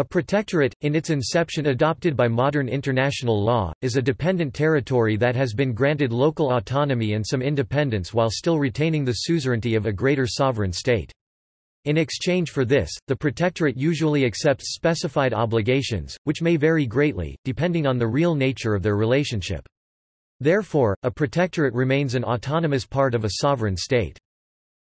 A protectorate, in its inception adopted by modern international law, is a dependent territory that has been granted local autonomy and some independence while still retaining the suzerainty of a greater sovereign state. In exchange for this, the protectorate usually accepts specified obligations, which may vary greatly, depending on the real nature of their relationship. Therefore, a protectorate remains an autonomous part of a sovereign state.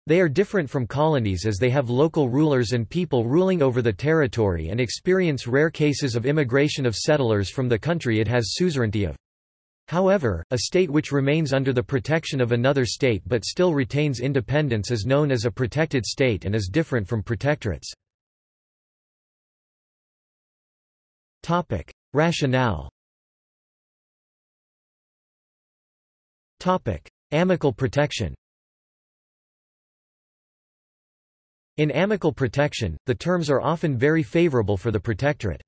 They are different from colonies as they have local rulers and people ruling over the territory and experience rare cases of immigration of settlers from the country it has suzerainty of. However, a state which remains under the protection of another state but still retains independence is known as a protected state and is different from protectorates. Rationale Amical protection In amical protection, the terms are often very favorable for the protectorate.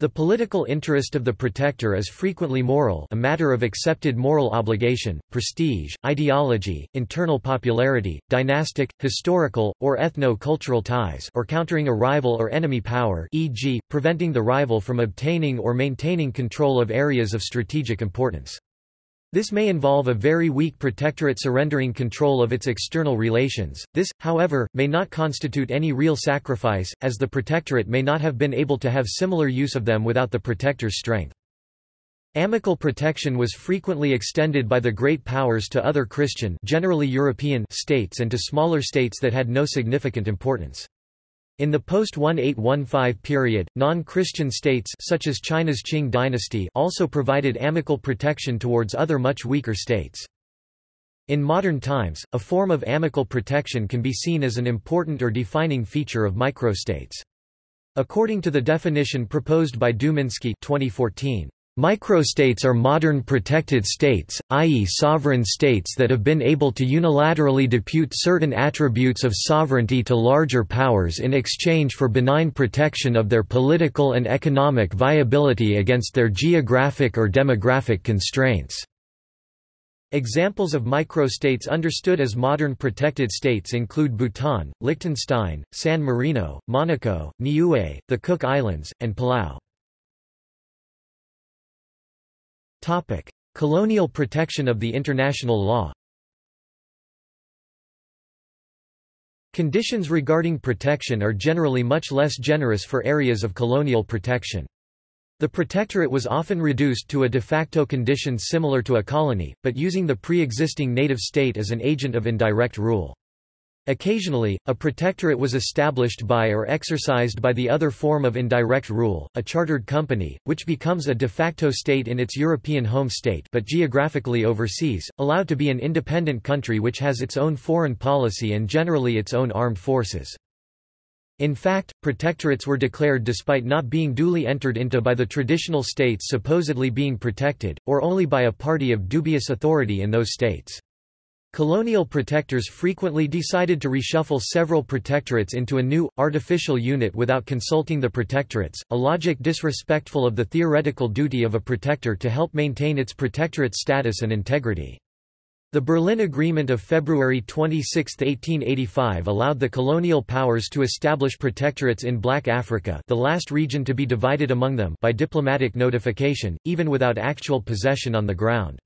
The political interest of the protector is frequently moral a matter of accepted moral obligation, prestige, ideology, internal popularity, dynastic, historical, or ethno-cultural ties or countering a rival or enemy power e.g., preventing the rival from obtaining or maintaining control of areas of strategic importance. This may involve a very weak protectorate surrendering control of its external relations. This, however, may not constitute any real sacrifice, as the protectorate may not have been able to have similar use of them without the protector's strength. Amical protection was frequently extended by the great powers to other Christian generally European states and to smaller states that had no significant importance. In the post-1815 period, non-Christian states such as China's Qing dynasty also provided amical protection towards other much weaker states. In modern times, a form of amical protection can be seen as an important or defining feature of microstates. According to the definition proposed by Dumienski 2014, Microstates are modern protected states, i.e. sovereign states that have been able to unilaterally depute certain attributes of sovereignty to larger powers in exchange for benign protection of their political and economic viability against their geographic or demographic constraints. Examples of microstates understood as modern protected states include Bhutan, Liechtenstein, San Marino, Monaco, Niue, the Cook Islands, and Palau. Topic: Colonial protection of the international law. Conditions regarding protection are generally much less generous for areas of colonial protection. The protectorate was often reduced to a de facto condition similar to a colony, but using the pre-existing native state as an agent of indirect rule. Occasionally, a protectorate was established by or exercised by the other form of indirect rule, a chartered company, which becomes a de facto state in its European home state but geographically overseas, allowed to be an independent country which has its own foreign policy and generally its own armed forces. In fact, protectorates were declared despite not being duly entered into by the traditional states supposedly being protected, or only by a party of dubious authority in those states. Colonial protectors frequently decided to reshuffle several protectorates into a new, artificial unit without consulting the protectorates, a logic disrespectful of the theoretical duty of a protector to help maintain its protectorate status and integrity. The Berlin Agreement of February 26, 1885 allowed the colonial powers to establish protectorates in Black Africa the last region to be divided among them by diplomatic notification, even without actual possession on the ground.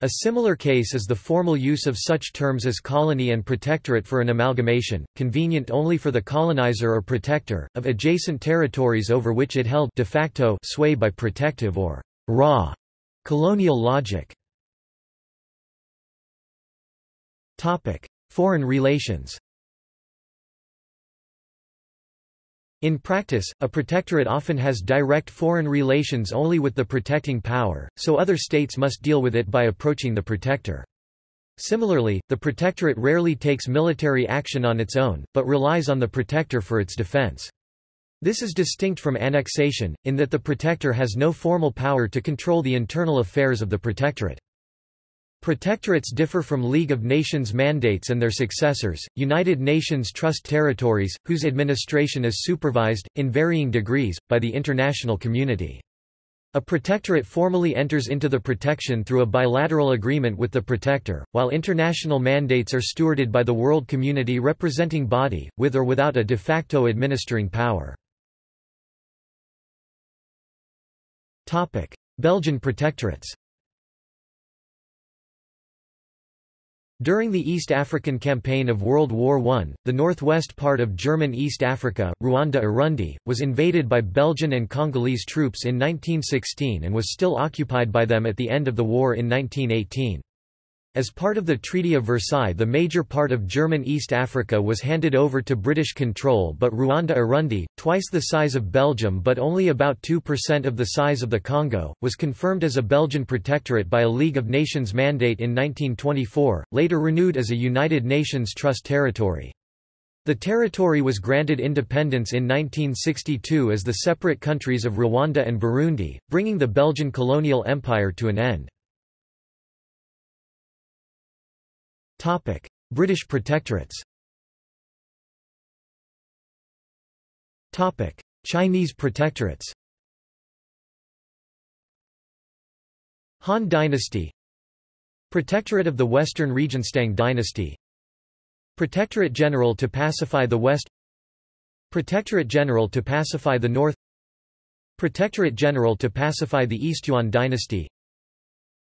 A similar case is the formal use of such terms as colony and protectorate for an amalgamation, convenient only for the colonizer or protector, of adjacent territories over which it held de facto sway by protective or raw colonial logic. Foreign relations In practice, a protectorate often has direct foreign relations only with the protecting power, so other states must deal with it by approaching the protector. Similarly, the protectorate rarely takes military action on its own, but relies on the protector for its defense. This is distinct from annexation, in that the protector has no formal power to control the internal affairs of the protectorate. Protectorates differ from League of Nations mandates and their successors, United Nations Trust Territories, whose administration is supervised, in varying degrees, by the international community. A protectorate formally enters into the protection through a bilateral agreement with the protector, while international mandates are stewarded by the world community representing body, with or without a de facto administering power. Belgian protectorates During the East African Campaign of World War I, the northwest part of German East Africa, Rwanda-Urundi, was invaded by Belgian and Congolese troops in 1916 and was still occupied by them at the end of the war in 1918. As part of the Treaty of Versailles the major part of German East Africa was handed over to British control but Rwanda-Urundi, twice the size of Belgium but only about 2% of the size of the Congo, was confirmed as a Belgian protectorate by a League of Nations mandate in 1924, later renewed as a United Nations Trust territory. The territory was granted independence in 1962 as the separate countries of Rwanda and Burundi, bringing the Belgian colonial empire to an end. British protectorates. Topic: Chinese protectorates. Han Dynasty. Protectorate of the Western Regions Tang Dynasty. Protectorate General to pacify the West. Protectorate General to pacify the North. Protectorate General to pacify the East Yuan Dynasty.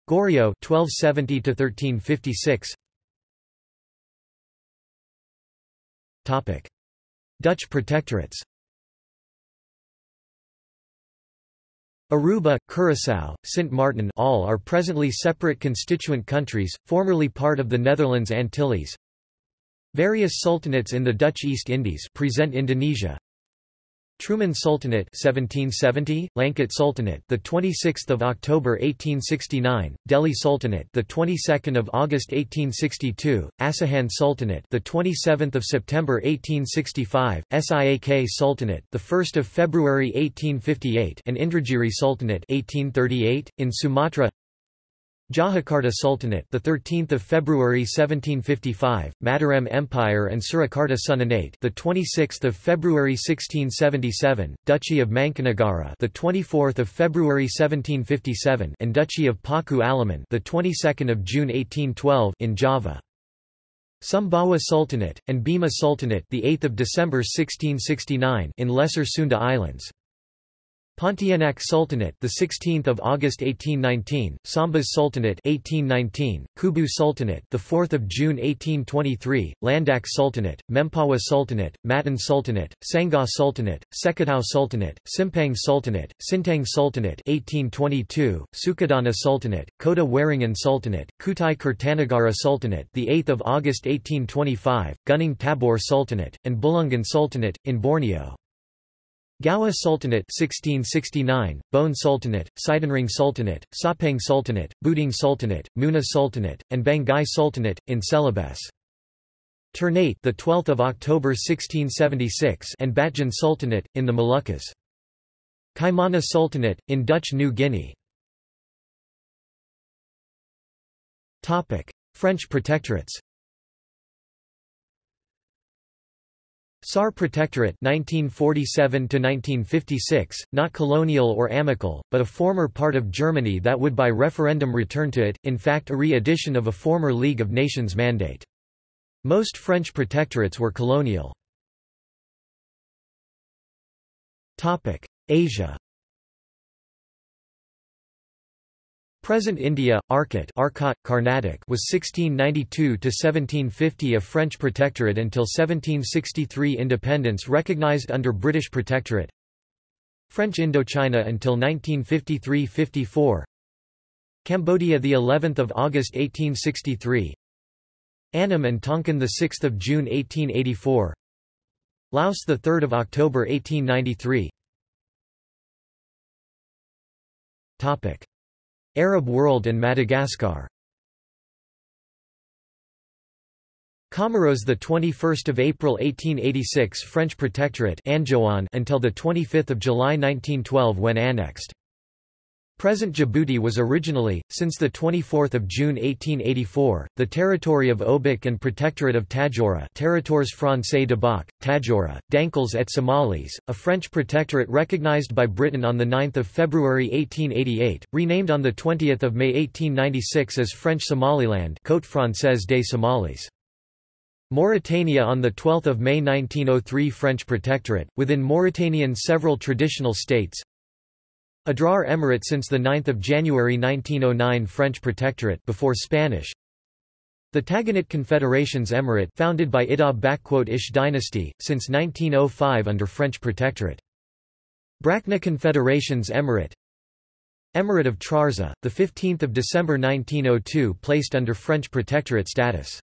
Goryeo 1270 1356 Dutch protectorates Aruba, Curaçao, Sint Maarten all are presently separate constituent countries, formerly part of the Netherlands Antilles. Various sultanates in the Dutch East Indies present Indonesia. Truman Sultanate 1770, Langkat Sultanate the 26th of October 1869, Deli Sultanate the 22nd of August 1862, Asahan Sultanate the 27th of September 1865, Siak Sultanate the 1st of February 1858, and Indragiri Sultanate 1838 in Sumatra. Yogyakarta Sultanate, the 13th of February 1755, Mataram Empire and Surakarta Sunanate, the 26th of February 1677, Duchy of Mangkunegaran, the 24th of February 1757, and Duchy of Paku Alaman, the 22nd of June 1812, in Java. Sumbawa Sultanate and Bima Sultanate, the 8th of December 1669, in Lesser Sunda Islands. Pontianak Sultanate, the 16th of August 1819, Sambas Sultanate 1819, Kubu Sultanate, the 4th of June 1823, Landak Sultanate, Mempawa Sultanate, Matan Sultanate, Sangha Sultanate, Sekadau Sultanate, Simpang Sultanate, Sintang Sultanate 1822, Sukadana Sultanate, Kota Waringin Sultanate, Kutai Kertanegara Sultanate, the 8th of August 1825, Gunung Tabur Sultanate, and Bulungan Sultanate in Borneo. Gowa Sultanate 1669, Bone Sultanate, Sidenreng Sultanate, Sapang Sultanate, Buding Sultanate, Muna Sultanate, and Banggai Sultanate in Celebes. Ternate the 12th of October 1676 and Batjan Sultanate in the Moluccas. Kaimana Sultanate in Dutch New Guinea. Topic: French protectorates. Saar Protectorate 1947 to 1956, not colonial or amical, but a former part of Germany that would by referendum return to it, in fact a re-edition of a former League of Nations mandate. Most French protectorates were colonial. Asia Present India, Arcot Arcot, Carnatic was 1692–1750 a French protectorate until 1763 independence recognized under British protectorate. French Indochina until 1953–54 Cambodia the 11th of August 1863 Annam and Tonkin the 6th of June 1884 Laos the 3rd of October 1893 Topic Arab world and Madagascar. Comoros the 21st of April 1886 French protectorate Anjouan until the 25th of July 1912 when annexed Present Djibouti was originally, since 24 June 1884, the territory of Obock and Protectorate of Tadjoura Territoires Français de Bok, Tadjoura, Dankels et Somalis, a French protectorate recognized by Britain on 9 February 1888, renamed on 20 May 1896 as French Somaliland Côte Française des Somalis. Mauritania on 12 May 1903 French protectorate, within Mauritanian several traditional states Adrar Emirate since 9 January 1909 French Protectorate before Spanish. The Tagant Confederations Emirate founded by Ida-Ish dynasty, since 1905 under French Protectorate. Brakna Confederations Emirate. Emirate of Trarza, 15 December 1902 placed under French Protectorate status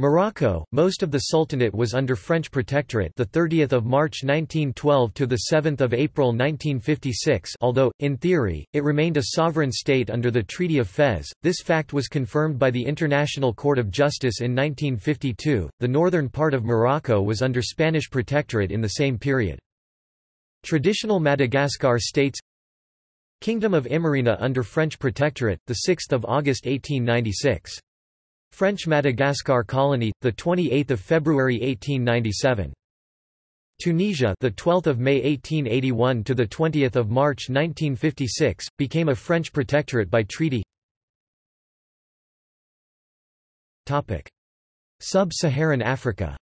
Morocco, most of the Sultanate was under French protectorate the 30th of March 1912 to the 7th of April 1956. Although in theory it remained a sovereign state under the Treaty of Fez, this fact was confirmed by the International Court of Justice in 1952. The northern part of Morocco was under Spanish protectorate in the same period. Traditional Madagascar states Kingdom of Imerina under French protectorate, the 6th of August 1896. French Madagascar colony, the 28th of February 1897. Tunisia, the 12th of May 1881 to the 20th of March 1956, became a French protectorate by treaty. Topic: Sub-Saharan Africa.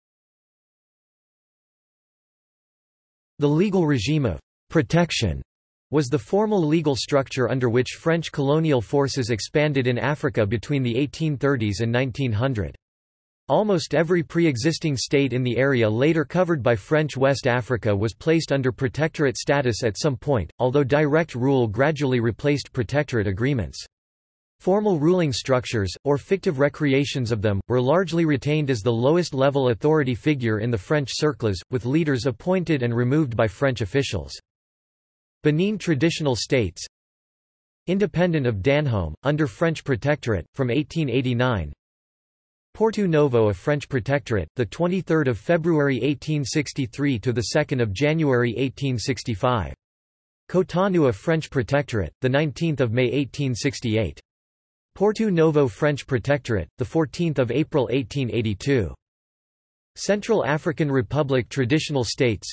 The legal regime of protection was the formal legal structure under which French colonial forces expanded in Africa between the 1830s and 1900. Almost every pre-existing state in the area later covered by French West Africa was placed under protectorate status at some point, although direct rule gradually replaced protectorate agreements. Formal ruling structures, or fictive recreations of them, were largely retained as the lowest level authority figure in the French circles, with leaders appointed and removed by French officials. Benin Traditional States Independent of Dahomey, under French Protectorate, from 1889 Porto Novo a French Protectorate, 23 February 1863 – to 2 January 1865. Cotonou a French Protectorate, 19 May 1868. Porto Novo French Protectorate, 14 April 1882. Central African Republic Traditional States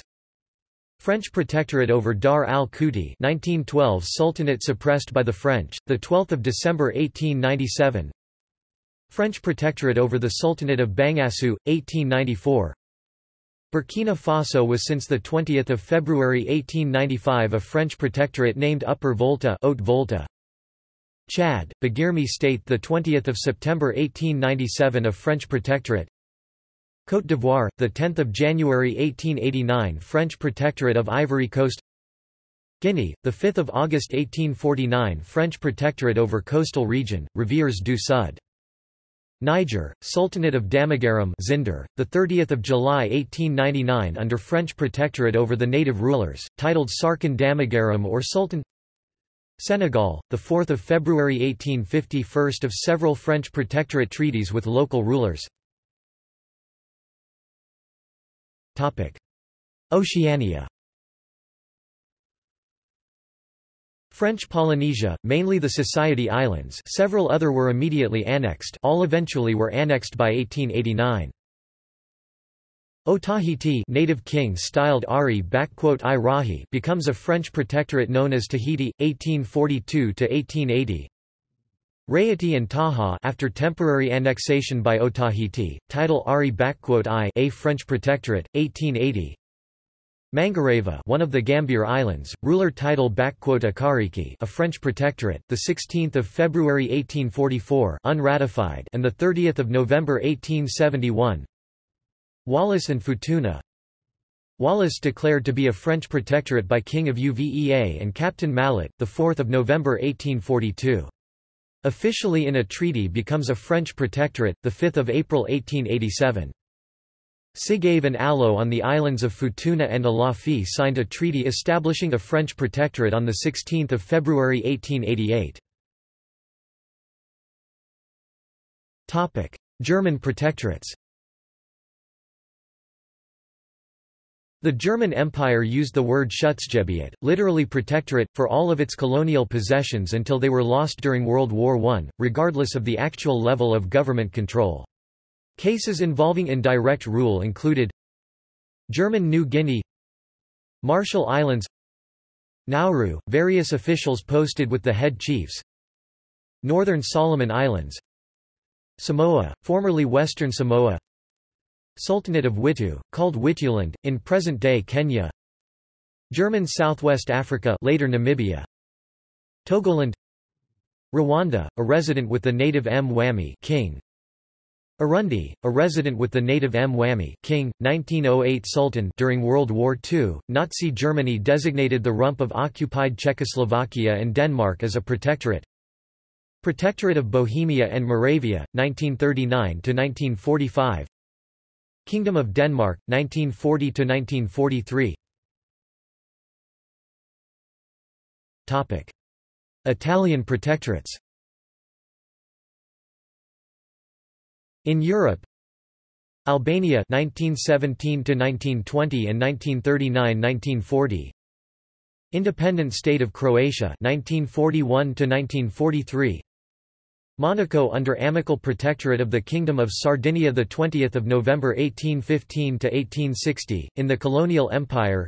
French protectorate over Dar al-Kouti 1912 Sultanate suppressed by the French, 12 December 1897 French protectorate over the Sultanate of Bangassou, 1894 Burkina Faso was since 20 February 1895 a French protectorate named Upper Volta, Haute Volta. Chad, Bagirmi State 20 September 1897 a French protectorate Côte d'Ivoire, 10 January 1889 French Protectorate of Ivory Coast. Guinea, 5 August 1849 French Protectorate over coastal region, Rivières du Sud. Niger, Sultanate of Damagaram Zinder, 30 July 1899 under French Protectorate over the native rulers, titled Sarkin Damagaram or Sultan. Senegal, 4 February 1850 First of several French Protectorate treaties with local rulers Oceania French Polynesia, mainly the Society Islands several other were immediately annexed all eventually were annexed by 1889. Otahiti native king styled Ari becomes a French protectorate known as Tahiti, 1842–1880 Raiatea and Tahaa after temporary annexation by Otahiti, title Ari I a French protectorate, 1880 Mangareva one of the Gambier Islands, ruler title Akariki a French protectorate, the 16th of February 1844 unratified and the 30th of November 1871 Wallis and Futuna. Wallis declared to be a French protectorate by King of Uvea and Captain Mallet, 4 November 1842 Officially in a treaty becomes a French protectorate, 5 April 1887. Sigave and Alo on the islands of Futuna and Alofi signed a treaty establishing a French protectorate on 16 February 1888. German protectorates The German Empire used the word Schutzgebiet, literally protectorate, for all of its colonial possessions until they were lost during World War I, regardless of the actual level of government control. Cases involving indirect rule included German New Guinea Marshall Islands Nauru, various officials posted with the head chiefs Northern Solomon Islands Samoa, formerly Western Samoa Sultanate of Witu, called Wituland, in present-day Kenya. German Southwest Africa later Namibia. Togoland. Rwanda, a resident with the native M. Mwami king. Urundi, a resident with the native Mwami king, 1908 Sultan during World War II, Nazi Germany designated the rump of occupied Czechoslovakia and Denmark as a protectorate. Protectorate of Bohemia and Moravia, 1939–1945 Kingdom of Denmark, 1940–1943 Italian protectorates. In Europe Albania 1917 1920 and 1939-1940 Independent State of Croatia 1941 to 1943 Monaco under amicable protectorate of the Kingdom of Sardinia the 20th of November 1815 to 1860 in the colonial empire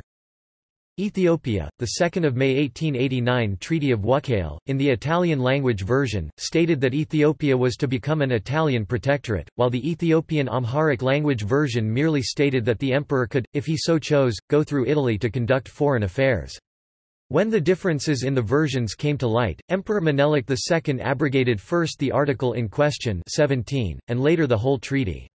Ethiopia, the 2nd of May 1889 Treaty of Wuchale, in the Italian language version, stated that Ethiopia was to become an Italian protectorate, while the Ethiopian Amharic language version merely stated that the emperor could, if he so chose, go through Italy to conduct foreign affairs. When the differences in the versions came to light, Emperor Menelik II abrogated first the article in question 17, and later the whole treaty.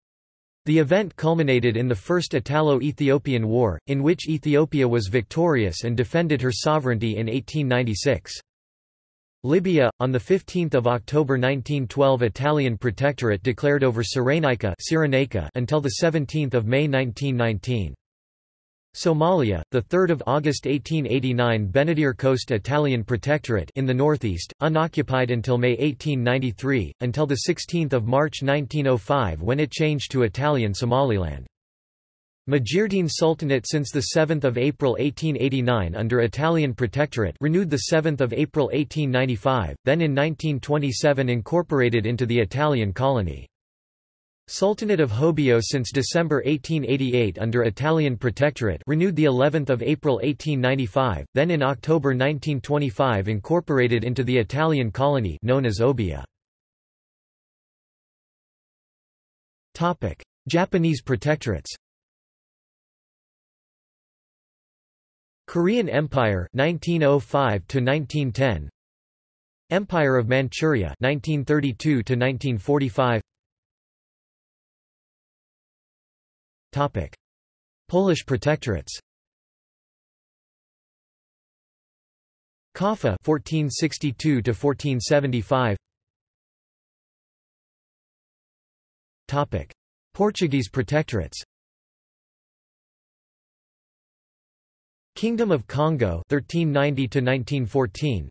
The event culminated in the First Italo-Ethiopian War, in which Ethiopia was victorious and defended her sovereignty in 1896. Libya, on 15 October 1912 Italian Protectorate declared over Cyrenaica until 17 May 1919. Somalia, the 3rd of August 1889 Benadir Coast Italian Protectorate in the northeast, unoccupied until May 1893, until the 16th of March 1905 when it changed to Italian Somaliland. Majeerteen Sultanate since the 7th of April 1889 under Italian Protectorate renewed the 7th of April 1895, then in 1927 incorporated into the Italian colony. Sultanate of Hobyo since December 1888 under Italian Protectorate renewed the 11th of April 1895, then in October 1925 incorporated into the Italian colony known as Obbia. Topic: Japanese protectorates. Korean Empire 1905 to 1910 Empire of Manchuria 1932 to 1945 Topic: Polish protectorates. Kaffa 1462 to 1475. Topic: Portuguese protectorates. Kingdom of Congo 1390 to 1914.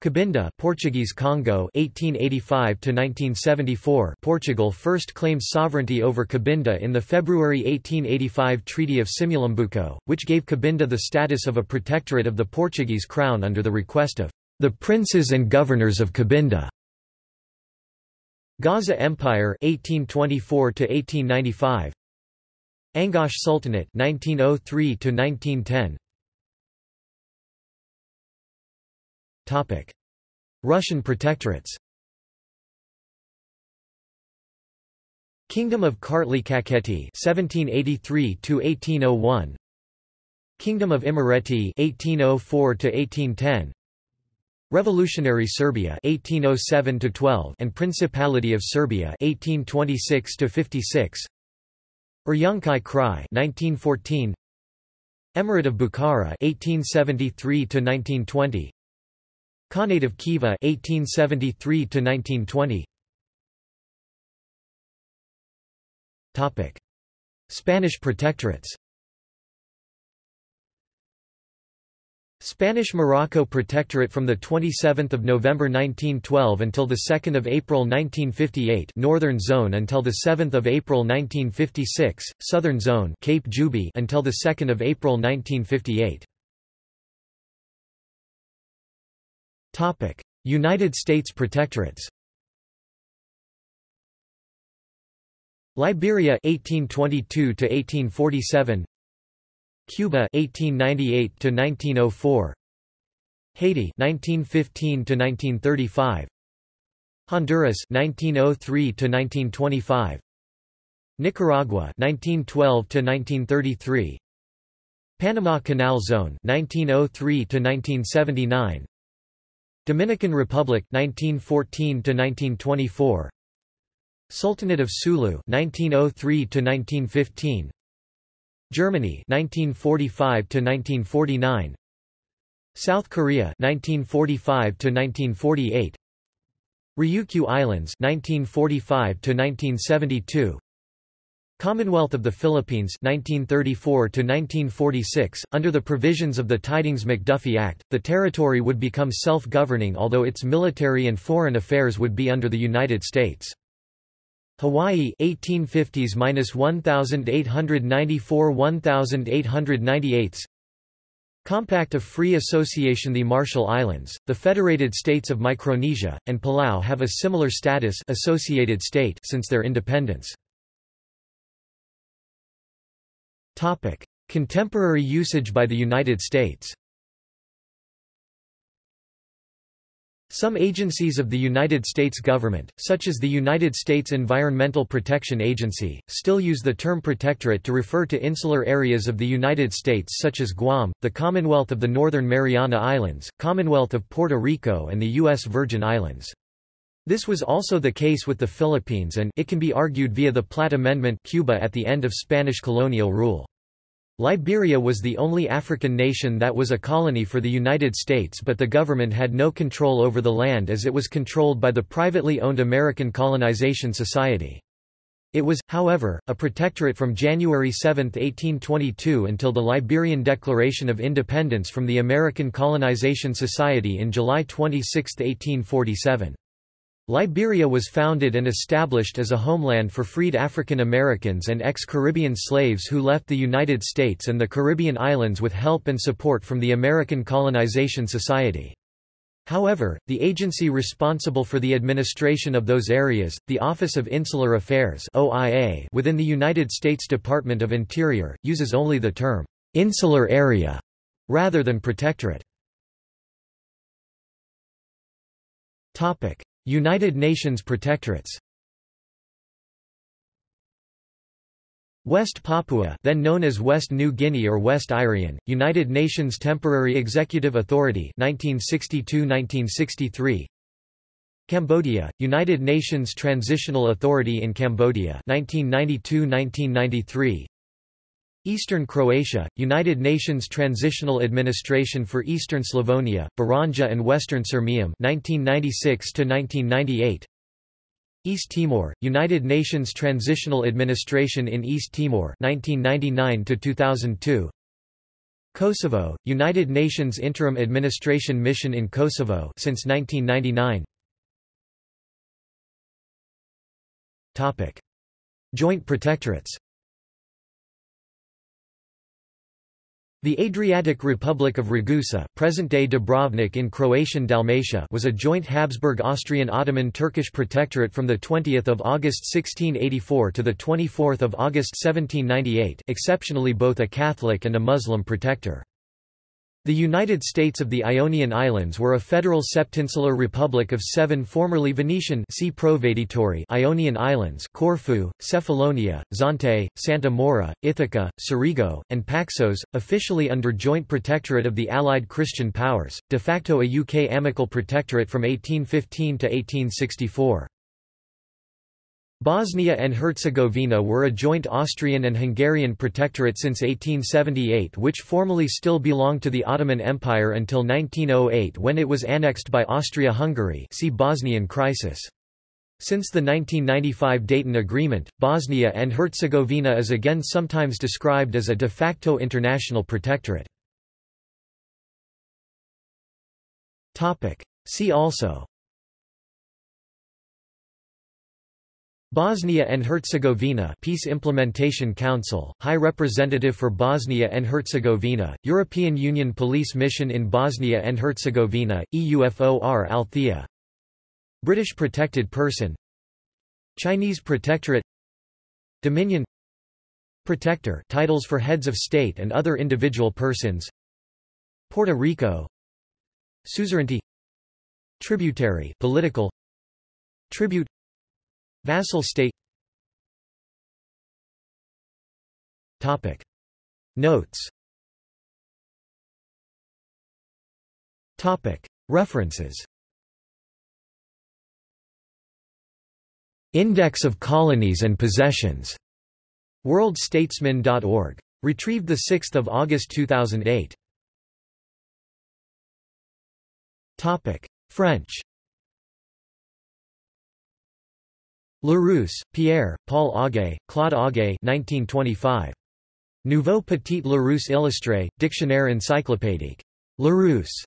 Cabinda Portuguese Congo 1885 to 1974 Portugal first claimed sovereignty over Cabinda in the February 1885 Treaty of Simulambuco which gave Cabinda the status of a protectorate of the Portuguese crown under the request of the princes and governors of Cabinda. Gaza Empire 1824 to 1895 Angoche Sultanate 1903 to 1910 Russian protectorates. Kingdom of Kartli Kakheti 1783 to 1801 Kingdom of Imereti 1804 to 1810 Revolutionary Serbia 1807 to 12 and Principality of Serbia 1826 to 56 Uryankhai Krai 1914 Emirate of Bukhara 1873 to 1920 Khanate of Khiva 1873 to 1920 Topic. Spanish protectorates. Spanish Morocco Protectorate from the 27th of November 1912 until the 2nd of April 1958 Northern Zone until the 7th of April 1956 Southern Zone Cape Juby until the 2nd of April 1958 United States protectorates. Liberia 1822 to 1847 Cuba 1898 to 1904 Haiti 1915 to 1935 Honduras 1903 to 1925 Nicaragua 1912 to 1933 Panama Canal Zone 1903 to 1979 Dominican Republic 1914 to 1924 Sultanate of Sulu 1903 to 1915 Germany 1945 to 1949 South Korea 1945 to 1948 Ryukyu Islands 1945 to 1972 Commonwealth of the Philippines 1934 to 1946 under the provisions of the Tydings-McDuffie Act the territory would become self-governing although its military and foreign affairs would be under the United States Hawaii 1850s-1894-1898 Compact of Free Association The Marshall Islands, the Federated States of Micronesia, and Palau have a similar status associated state since their independence. Topic: Contemporary usage by the United States. Some agencies of the United States government, such as the United States Environmental Protection Agency, still use the term protectorate to refer to insular areas of the United States such as Guam, the Commonwealth of the Northern Mariana Islands, Commonwealth of Puerto Rico and the U.S. Virgin Islands. This was also the case with the Philippines and it can be argued via the Platt Amendment Cuba at the end of Spanish colonial rule. Liberia was the only African nation that was a colony for the United States but the government had no control over the land as it was controlled by the privately owned American Colonization Society. It was, however, a protectorate from January 7, 1822 until the Liberian Declaration of Independence from the American Colonization Society in July 26, 1847. Liberia was founded and established as a homeland for freed African Americans and ex-Caribbean slaves who left the United States and the Caribbean islands with help and support from the American Colonization Society. However, the agency responsible for the administration of those areas, the Office of Insular Affairs OIA within the United States Department of Interior, uses only the term, "'insular area' rather than protectorate. United Nations protectorates. West Papua then known as West New Guinea or West Irian, United Nations Temporary Executive Authority 1962–1963 Cambodia, United Nations Transitional Authority in Cambodia 1992–1993 Eastern Croatia, United Nations Transitional Administration for Eastern Slavonia, Baranja and Western Sirmium 1996 1998 East Timor, United Nations Transitional Administration in East Timor 1999 2002 Kosovo, United Nations Interim Administration Mission in Kosovo since 1999 Topic. Joint Protectorates The Adriatic Republic of Ragusa present-day Dubrovnik in Croatian Dalmatia was a joint Habsburg-Austrian-Ottoman-Turkish protectorate from 20 August 1684 to 24 August 1798 exceptionally both a Catholic and a Muslim protector. The United States of the Ionian Islands were a federal septinsular republic of seven formerly Venetian Ionian Islands Corfu, Cephalonia, Zante, Santa Maura, Ithaca, Cerigo, and Paxos, officially under joint protectorate of the Allied Christian powers, de facto a UK amical protectorate from 1815 to 1864. Bosnia and Herzegovina were a joint Austrian and Hungarian protectorate since 1878 which formally still belonged to the Ottoman Empire until 1908 when it was annexed by Austria-Hungary see Bosnian crisis. Since the 1995 Dayton Agreement, Bosnia and Herzegovina is again sometimes described as a de facto international protectorate. See also Bosnia and Herzegovina Peace Implementation Council, High Representative for Bosnia and Herzegovina, European Union Police Mission in Bosnia and Herzegovina, EUFOR Althea. British Protected Person. Chinese Protectorate. Dominion. Protector titles for heads of state and other individual persons. Puerto Rico. Suzerainty. Tributary political. Tribute Vassal state Topic. Notes Topic. References Index of Colonies and Possessions. WorldStatesman.org. Retrieved 6 August 2008. Topic: French. Larousse, Pierre, Paul Augé, Claude Augé 1925. Nouveau Petit Larousse illustré, Dictionnaire encyclopédique. Larousse.